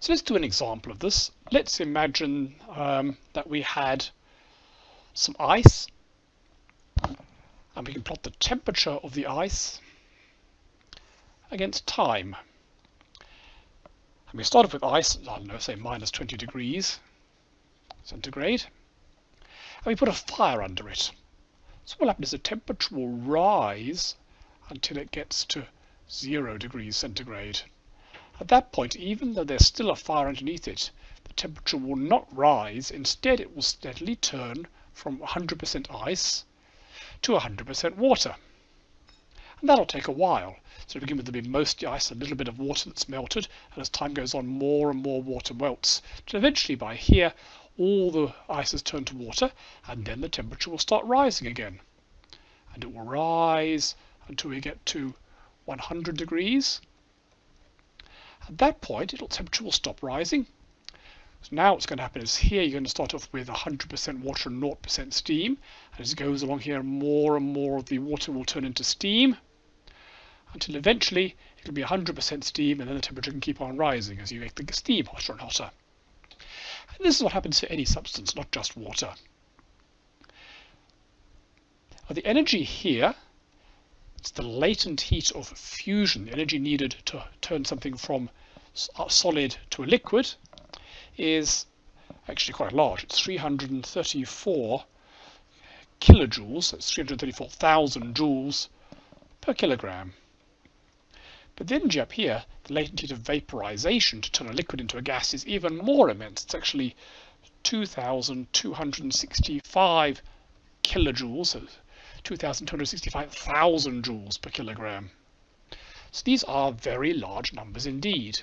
So let's do an example of this. Let's imagine um, that we had some ice and we can plot the temperature of the ice against time. And we start off with ice, I don't know, say minus 20 degrees centigrade, and we put a fire under it. So what will happen is the temperature will rise until it gets to zero degrees centigrade. At that point, even though there's still a fire underneath it, the temperature will not rise. Instead, it will steadily turn from 100% ice to 100% water. And that'll take a while. So to begin with, there'll be mostly ice, a little bit of water that's melted, and as time goes on, more and more water melts. Till eventually, by here, all the ice has turned to water, and then the temperature will start rising again. And it will rise until we get to 100 degrees. At that point, the temperature will stop rising. So now what's going to happen is here you're going to start off with 100% water and 0% steam. And as it goes along here, more and more of the water will turn into steam until eventually it'll be 100% steam and then the temperature can keep on rising as you make the steam hotter and hotter. And this is what happens to any substance, not just water. Now the energy here the latent heat of fusion, the energy needed to turn something from uh, solid to a liquid, is actually quite large. It's 334 kilojoules, that's 334,000 joules per kilogram. But then up here, the latent heat of vaporization to turn a liquid into a gas is even more immense. It's actually 2,265 kilojoules, 2,265,000 joules per kilogram. So these are very large numbers indeed.